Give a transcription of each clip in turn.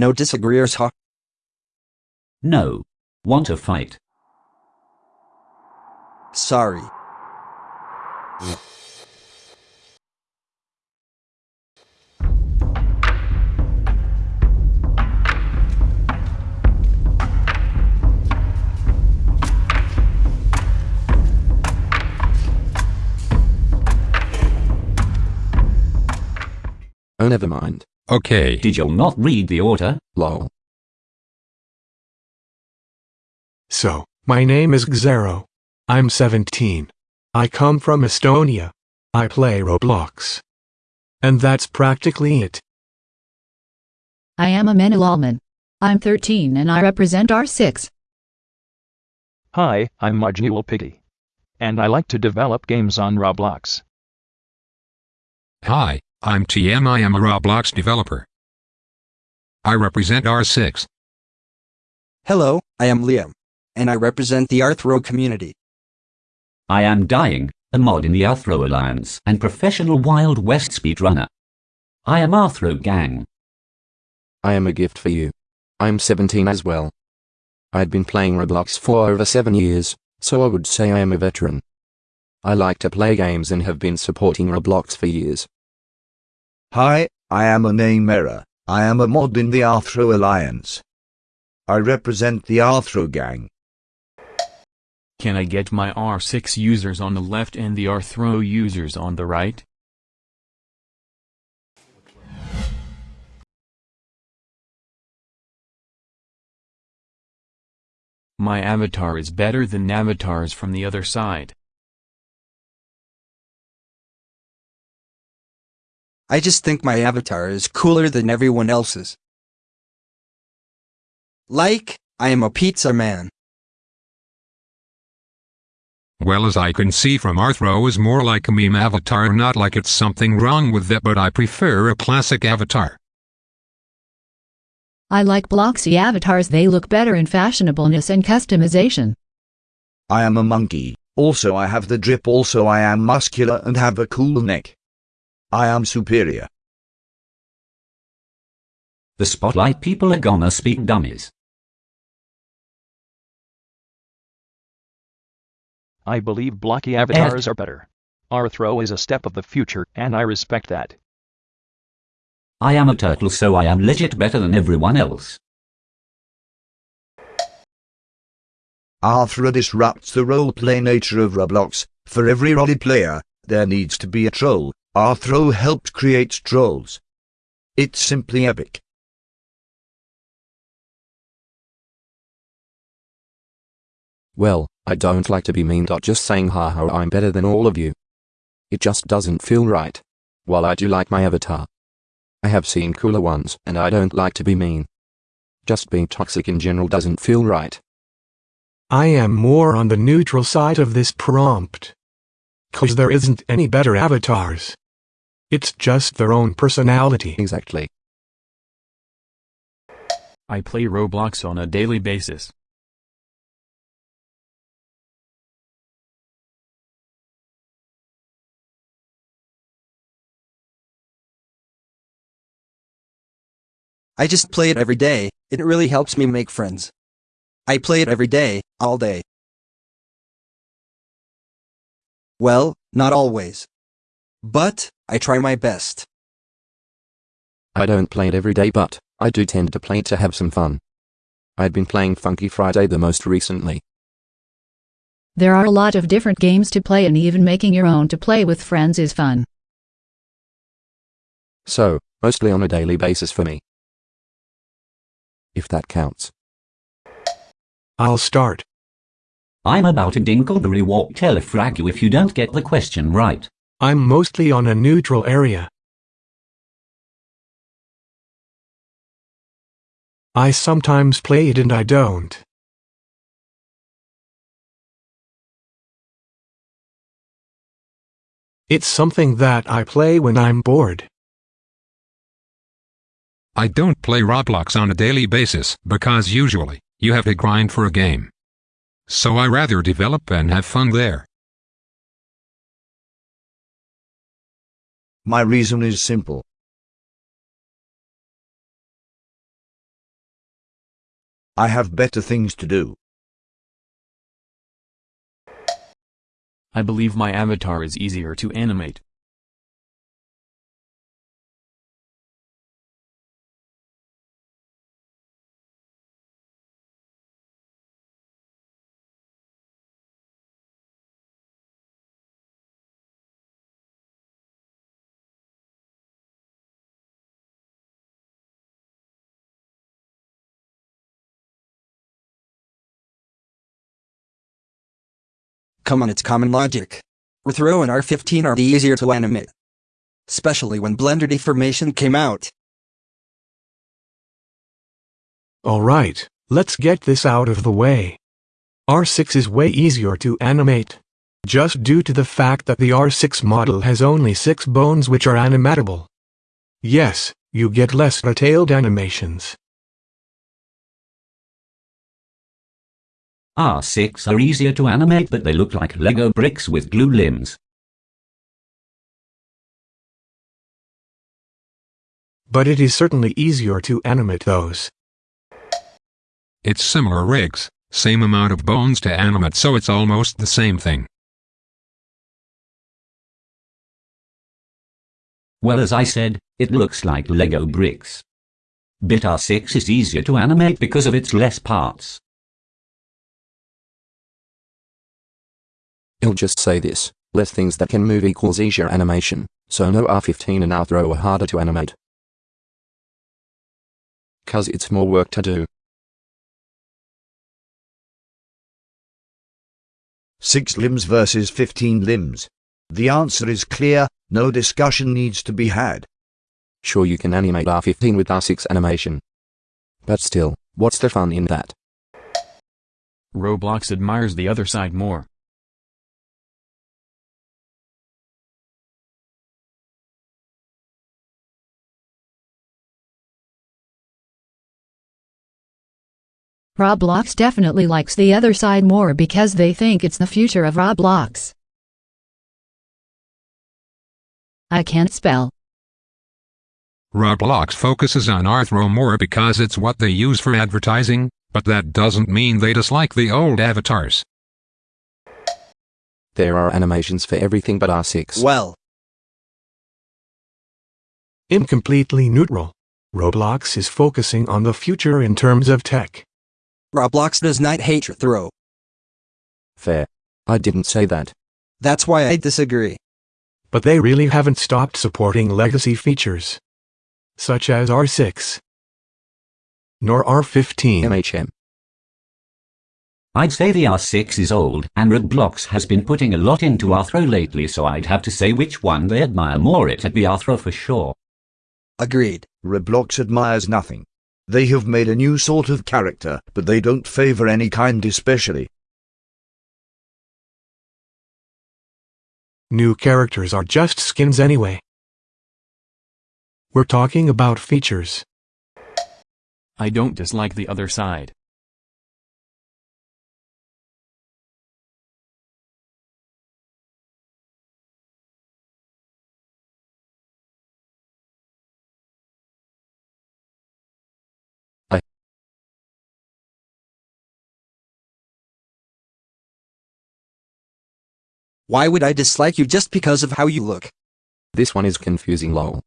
No disagreeers, huh? No. Want to fight? Sorry. Oh, never mind. Okay. Did you not read the order? Lol. So, my name is Xero. I'm 17. I come from Estonia. I play Roblox. And that's practically it. I am Amena Lalman. I'm 13 and I represent R6. Hi, I'm Marginal Piggy. And I like to develop games on Roblox. Hi, I'm TM. I am a Roblox developer. I represent R6. Hello, I am Liam. And I represent the Rthro community. I am Dying, a mod in the Rthro Alliance and professional Wild West speedrunner. I am Rthro Gang. I am a gift for you. I'm 17 as well. I'd been playing Roblox for over 7 years, so I would say I am a veteran. I like to play games and have been supporting Roblox for years. Hi, I am a name error. I am a mod in the Rthro Alliance. I represent the Rthro gang. Can I get my R6 users on the left and the Rthro users on the right? My avatar is better than avatars from the other side. I just think my avatar is cooler than everyone else's. Like, I am a pizza man. Well as I can see from Rthro is more like a meme avatar not like it's something wrong with that but I prefer a classic avatar. I like Bloxy avatars, they look better in fashionableness and customization. I am a monkey. Also I have the drip also I am muscular and have a cool neck. I am superior. The spotlight people are gonna speak dummies. I believe blocky avatars are better. Rthro is a step of the future, and I respect that. I am a turtle so I am legit better than everyone else. Rthro disrupts the roleplay nature of Roblox. For every role player, there needs to be a troll. Rthro helped create trolls. It's simply epic. Well, I don't like to be mean. Just saying haha I'm better than all of you. It just doesn't feel right. While I do like my avatar. I have seen cooler ones and I don't like to be mean. Just being toxic in general doesn't feel right. I am more on the neutral side of this prompt. Cause there isn't any better avatars. It's just their own personality. Exactly. I play Roblox on a daily basis. I just play it every day, it really helps me make friends. I play it every day, all day. Well, not always. But, I try my best. I don't play it every day but, I do tend to play it to have some fun. I'd been playing Funky Friday the most recently. There are a lot of different games to play and even making your own to play with friends is fun. So, mostly on a daily basis for me. If that counts. I'll start. I'm about to Dinkleberry walk telefrag you if you don't get the question right. I'm mostly on a neutral area. I sometimes play it and I don't. It's something that I play when I'm bored. I don't play Roblox on a daily basis because usually you have to grind for a game. So I rather develop and have fun there. My reason is simple. I have better things to do. I believe my avatar is easier to animate. Come on, it's common logic. Rthro and R15 are the easier to animate. Especially when Blender Deformation came out. Alright, let's get this out of the way. R6 is way easier to animate. Just due to the fact that the R6 model has only 6 bones which are animatable. Yes, you get less detailed animations. Ah, R6 are easier to animate but they look like Lego bricks with glue limbs. But it is certainly easier to animate those. It's similar rigs, same amount of bones to animate so it's almost the same thing. Well as I said, it looks like Lego bricks. Bit R6 is easier to animate because of its less parts. I'll just say this, less things that can move equals easier animation, so no R15 and Rthro are harder to animate. Cause it's more work to do. Six limbs versus 15 limbs. The answer is clear, no discussion needs to be had. Sure you can animate R15 with R6 animation. But still, what's the fun in that? Roblox admires the other side more. Roblox definitely likes the other side more because they think it's the future of Roblox. I can't spell. Roblox focuses on Rthro more because it's what they use for advertising, but that doesn't mean they dislike the old avatars. There are animations for everything but R6. Well, Incompletely neutral. Roblox is focusing on the future in terms of tech. Roblox does not hate your throw. Fair. I didn't say that. That's why I disagree. But they really haven't stopped supporting legacy features. Such as R6. Nor R15. MHM. I'd say the R6 is old, and Roblox has been putting a lot into Rthro lately so I'd have to say which one they admire more it'd be Rthro for sure. Agreed. Roblox admires nothing. They have made a new sort of character, but they don't favor any kind especially. New characters are just skins anyway. We're talking about features. I don't dislike the other side. Why would I dislike you just because of how you look? This one is confusing lol.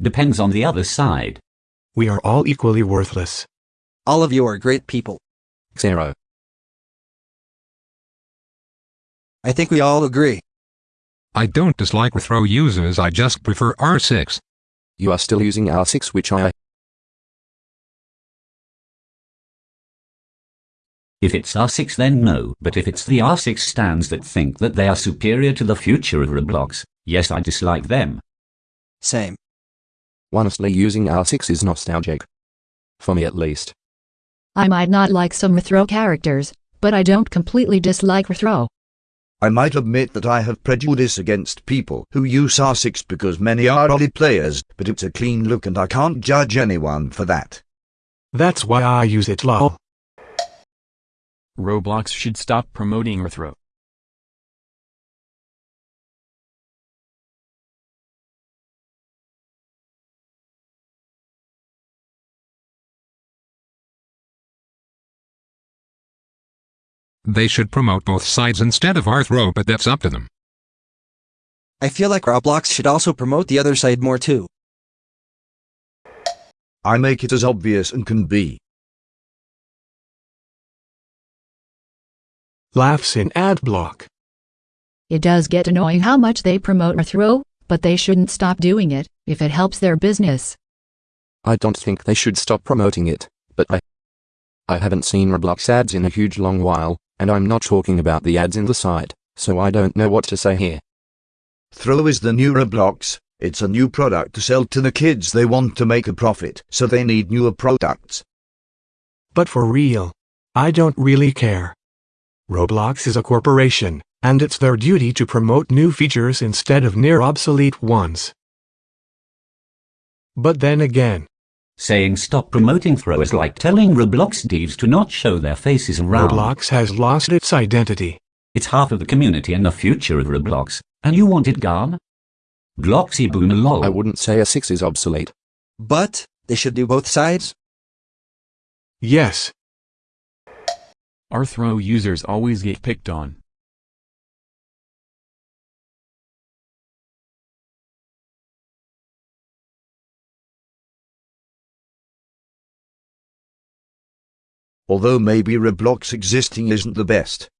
Depends on the other side. We are all equally worthless. All of you are great people. Xero. I think we all agree. I don't dislike Rthro users I just prefer R6. You are still using R6 which I... If it's R6 then no, but if it's the R6 stands that think that they are superior to the future of Roblox, yes I dislike them. Same. Honestly using R6 is nostalgic. For me at least. I might not like some Rthro characters, but I don't completely dislike Rthro. I might admit that I have prejudice against people who use R6 because many are OLED players, but it's a clean look and I can't judge anyone for that. That's why I use it lol. Roblox should stop promoting Rthro. They should promote both sides instead of Rthro, but that's up to them. I feel like Roblox should also promote the other side more too. I make it as obvious and can be. Laughs in ad block. It does get annoying how much they promote Rthro, but they shouldn't stop doing it if it helps their business. I don't think they should stop promoting it, but I. I haven't seen Roblox ads in a huge long while, and I'm not talking about the ads in the site, so I don't know what to say here. Throw is the new Roblox. It's a new product to sell to the kids. They want to make a profit, so they need newer products. But for real, I don't really care. Roblox is a corporation, and it's their duty to promote new features instead of near obsolete ones. But then again, Saying stop promoting Throw is like telling Roblox devs to not show their faces around. Roblox has lost its identity. It's half of the community and the future of Roblox, and you want it gone? Gloxy boomer lol. I wouldn't say a 6 is obsolete. But, they should do both sides? Yes, Rthro users always get picked on. Although maybe Roblox existing isn't the best.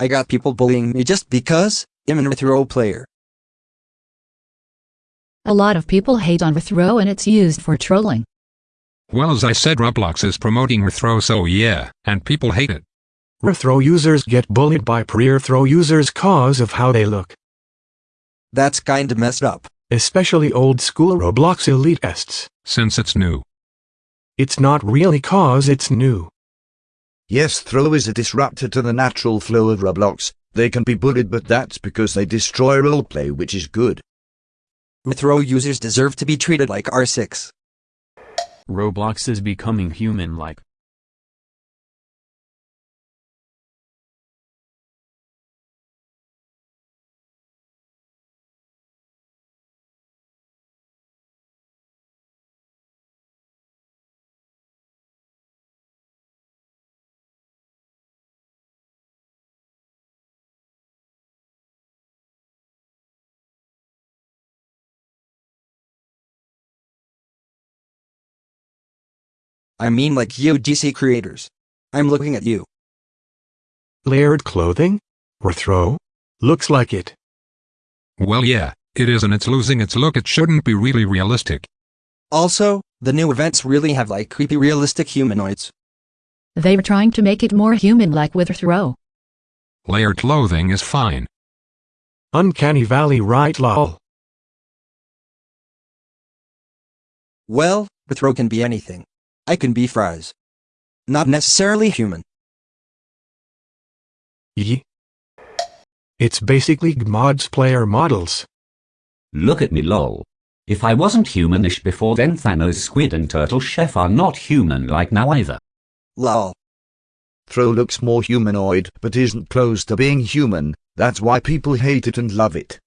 I got people bullying me just because I'm an Rithro player. A lot of people hate on Throw and it's used for trolling. Well, as I said, Roblox is promoting Rithro, so yeah, and people hate it. Rethrow users get bullied by pre-Rethrow users cause of how they look, That's kinda messed up. especially old school Roblox elitists. Since it's new. It's not really cause it's new. Yes, Throw is a disruptor to the natural flow of Roblox. They can be bullied, but that's because they destroy roleplay, which is good. Rithro users deserve to be treated like R6. Roblox is becoming human-like. I mean like UGC creators. I'm looking at you. Layered clothing? Rethrow? Looks like it. Well, yeah, it is, and it's losing its look. It shouldn't be really realistic. Also, the new events really have like creepy realistic humanoids. They are trying to make it more human-like with Throw. Layered clothing is fine. Uncanny Valley right lol. Well, Rithro can be anything. I can be fries. Not necessarily human. Ye. It's basically Gmod's player models. Look at me lol. If I wasn't humanish before then Thanos Squid and Turtle Chef are not human like now either. Lol. Throw looks more humanoid, but isn't close to being human. That's why people hate it and love it.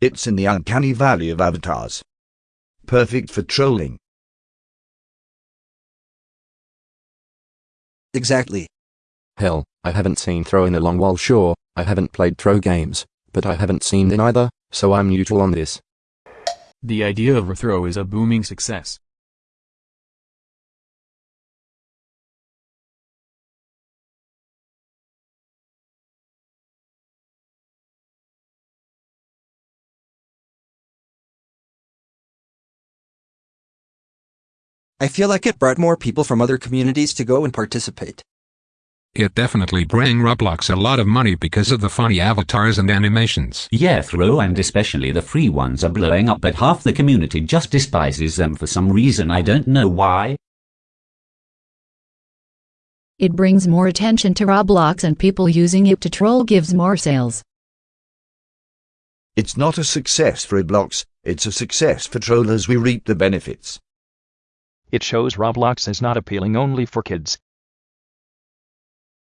It's in the uncanny valley of avatars. Perfect for trolling. Exactly. Hell, I haven't seen Throw in a long while sure, I haven't played Throw games, but I haven't seen in either, so I'm neutral on this. The idea of a throw is a booming success. I feel like it brought more people from other communities to go and participate. It definitely bring Roblox a lot of money because of the funny avatars and animations. Yeah, Throw and especially the free ones are blowing up, but half the community just despises them for some reason I don't know why. It brings more attention to Roblox and people using it to troll gives more sales. It's not a success for Roblox, it's a success for trollers. We reap the benefits. It shows Roblox is not appealing only for kids.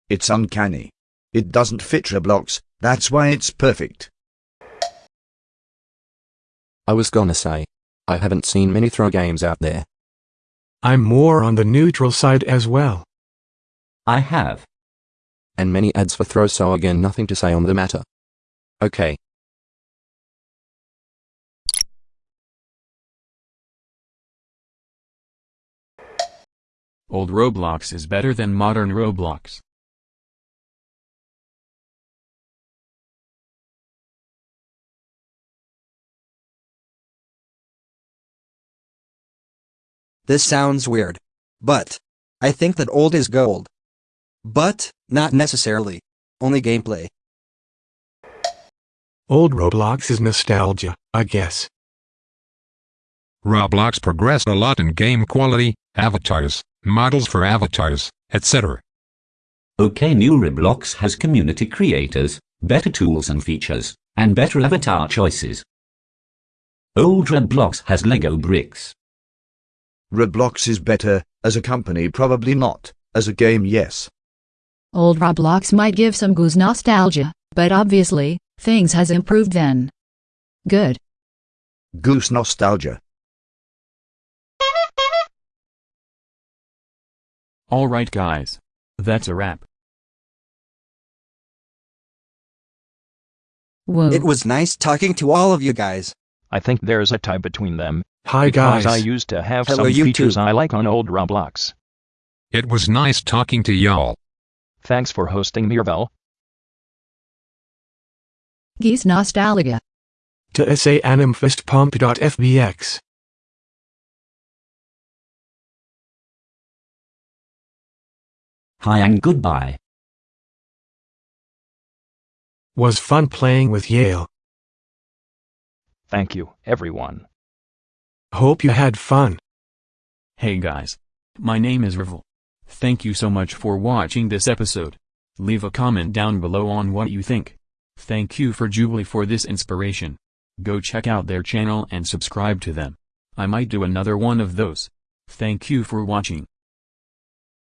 It's uncanny. It doesn't fit Roblox, that's why it's perfect. I was gonna say, I haven't seen many throw games out there. I'm more on the neutral side as well. I have. And many ads for throw so again nothing to say on the matter. Okay, Old Roblox is better than modern Roblox. This sounds weird. But, I think that old is gold. But, not necessarily. Only gameplay. Old Roblox is nostalgia, I guess. Roblox progressed a lot in game quality, avatars, models for avatars, etc. OK new Roblox has community creators, better tools and features, and better avatar choices. Old Roblox has Lego bricks. Roblox is better, as a company probably not, as a game yes. Old Roblox might give some goose nostalgia, but obviously, things has improved then. Good. Goose nostalgia. Alright guys. That's a wrap. Whoa. It was nice talking to all of you guys. I think there's a tie between them. Hi because guys. I used to have Hello, some you features too. I like on old Roblox. It was nice talking to y'all. Thanks for hosting Mirvel. Geese nostalgia. To SA animfistpump.fbx. Hi and goodbye. Was fun playing with Yale. Thank you, everyone. Hope you had fun. Hey guys. My name is Rivel. Thank you so much for watching this episode. Leave a comment down below on what you think. Thank you for Jubilee for this inspiration. Go check out their channel and subscribe to them. I might do another one of those. Thank you for watching.